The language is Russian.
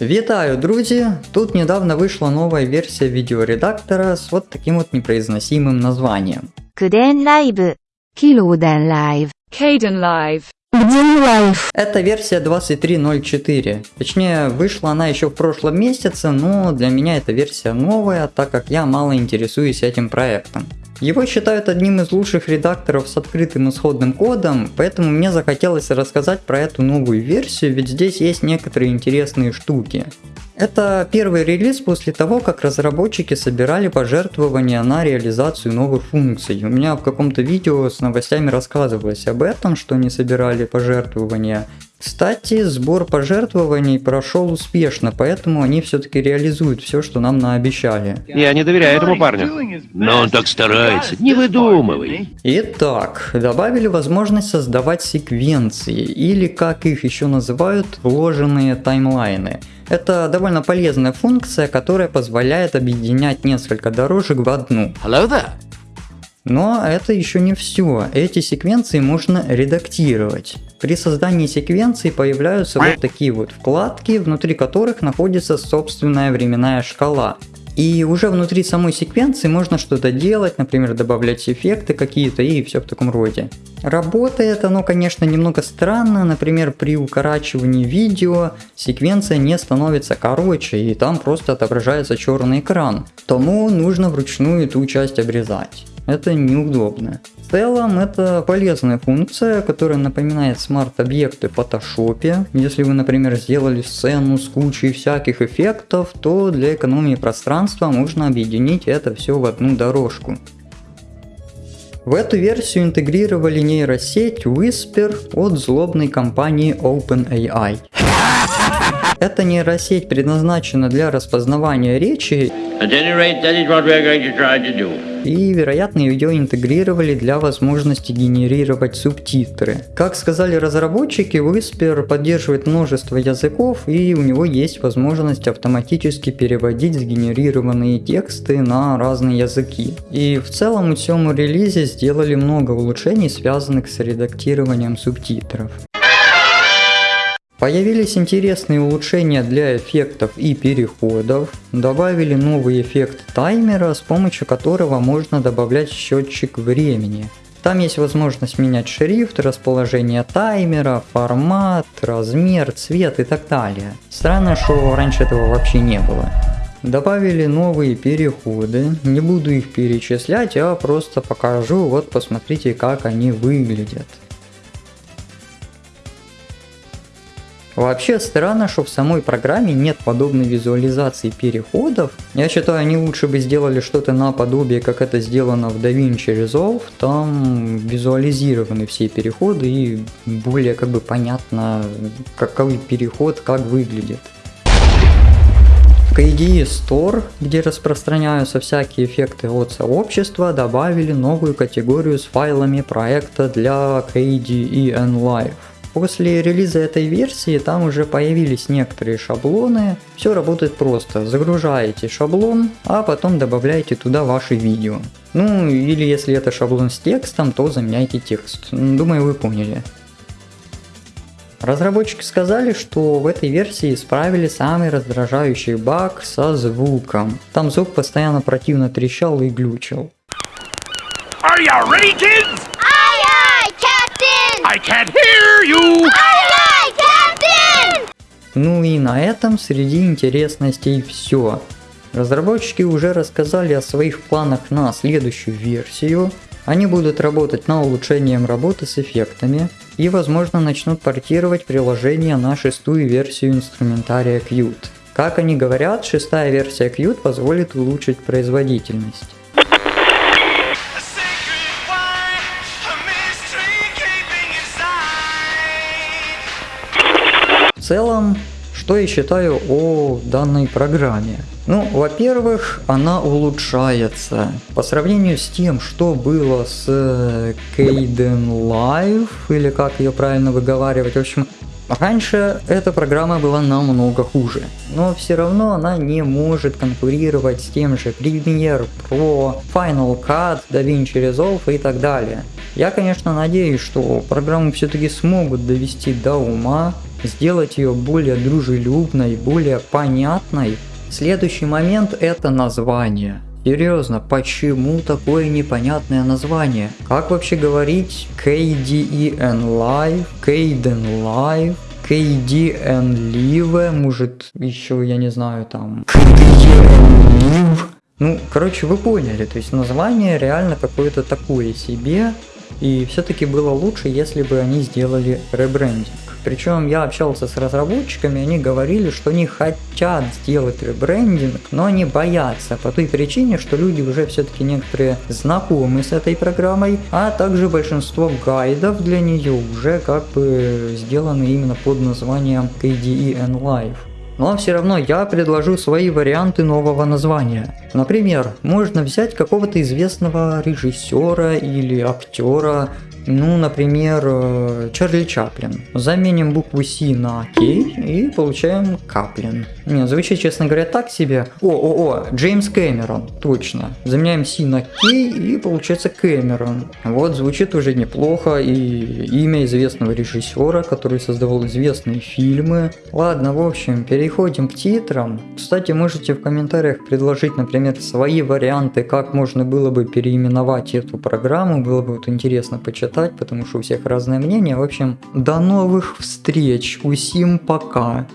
Вітаю, друзья, Тут недавно вышла новая версия видеоредактора с вот таким вот непроизносимым названием. Куден Лайв. Килуден Лайв. Кейден Лайв. Это версия 23.04. Точнее, вышла она еще в прошлом месяце, но для меня эта версия новая, так как я мало интересуюсь этим проектом. Его считают одним из лучших редакторов с открытым исходным кодом, поэтому мне захотелось рассказать про эту новую версию, ведь здесь есть некоторые интересные штуки. Это первый релиз после того, как разработчики собирали пожертвования на реализацию новых функций. У меня в каком-то видео с новостями рассказывалось об этом, что они собирали пожертвования. Кстати, сбор пожертвований прошел успешно, поэтому они все-таки реализуют все, что нам наобещали. Я не доверяю этому парню. Но он так старается. Не выдумывай. Итак, добавили возможность создавать секвенции, или как их еще называют, вложенные таймлайны. Это довольно полезная функция, которая позволяет объединять несколько дорожек в одну. Hello there. Но это еще не все. Эти секвенции можно редактировать. При создании секвенций появляются вот такие вот вкладки, внутри которых находится собственная временная шкала. И уже внутри самой секвенции можно что-то делать, например, добавлять эффекты какие-то и все в таком роде. Работает оно, конечно, немного странно, например, при укорачивании видео секвенция не становится короче и там просто отображается черный экран. Тому нужно вручную эту часть обрезать. Это неудобно. В целом это полезная функция, которая напоминает смарт-объекты в фотошопе. Если вы, например, сделали сцену с кучей всяких эффектов, то для экономии пространства можно объединить это все в одну дорожку. В эту версию интегрировали нейросеть Whisper от злобной компании OpenAI. Эта нейросеть предназначена для распознавания речи и, вероятно, ее интегрировали для возможности генерировать субтитры. Как сказали разработчики, Whisper поддерживает множество языков и у него есть возможность автоматически переводить сгенерированные тексты на разные языки. И в целом у всему релизе сделали много улучшений, связанных с редактированием субтитров. Появились интересные улучшения для эффектов и переходов, добавили новый эффект таймера, с помощью которого можно добавлять счетчик времени. Там есть возможность менять шрифт, расположение таймера, формат, размер, цвет и так далее. Странно, что раньше этого вообще не было. Добавили новые переходы, не буду их перечислять, а просто покажу, вот посмотрите как они выглядят. Вообще странно, что в самой программе нет подобной визуализации переходов. Я считаю, они лучше бы сделали что-то наподобие, как это сделано в DaVinci Resolve. Там визуализированы все переходы и более как бы понятно, какой переход как выглядит. KDE Store, где распространяются всякие эффекты от сообщества, добавили новую категорию с файлами проекта для KDE Live. После релиза этой версии там уже появились некоторые шаблоны. Все работает просто. Загружаете шаблон, а потом добавляете туда ваши видео. Ну или если это шаблон с текстом, то заменяйте текст. Думаю вы поняли. Разработчики сказали, что в этой версии исправили самый раздражающий баг со звуком. Там звук постоянно противно трещал и глючил. Are you ready, kids? Aye, aye, Captain! I can't hear you. Aye, aye, Captain! Ну и на этом среди интересностей все. Разработчики уже рассказали о своих планах на следующую версию. Они будут работать над улучшением работы с эффектами и возможно начнут портировать приложение на шестую версию инструментария Qt. Как они говорят, шестая версия Qt позволит улучшить производительность. Целом, что я считаю о данной программе? Ну, во-первых, она улучшается. По сравнению с тем, что было с э, Caden Live, или как ее правильно выговаривать, в общем, Раньше эта программа была намного хуже, но все равно она не может конкурировать с тем же Premiere Pro, Final Cut, DaVinci Resolve и так далее. Я, конечно, надеюсь, что программу все-таки смогут довести до ума, сделать ее более дружелюбной, более понятной. Следующий момент это название. Серьезно, почему такое непонятное название? Как вообще говорить KDEN Live, KDEN Live, KDN Live, может еще, я не знаю, там... Ну, короче, вы поняли, то есть название реально какое-то такое себе, и все-таки было лучше, если бы они сделали ребрендинг. Причем я общался с разработчиками, они говорили, что они хотят сделать ребрендинг, но они боятся по той причине, что люди уже все-таки некоторые знакомы с этой программой, а также большинство гайдов для нее уже как бы сделаны именно под названием KDE N Live. Но все равно я предложу свои варианты нового названия. Например, можно взять какого-то известного режиссера или актера, ну, например, э, Чарли Чаплин. Заменим букву С на К и получаем Каплин. Не, звучит, честно говоря, так себе. О, о, о, Джеймс Кэмерон, точно. Заменяем С на К и получается Кэмерон. Вот, звучит уже неплохо. И имя известного режиссера, который создавал известные фильмы. Ладно, в общем, переходим к титрам. Кстати, можете в комментариях предложить, например, свои варианты, как можно было бы переименовать эту программу. Было бы вот интересно почитать читать, потому что у всех разное мнение. В общем, до новых встреч. Усим пока.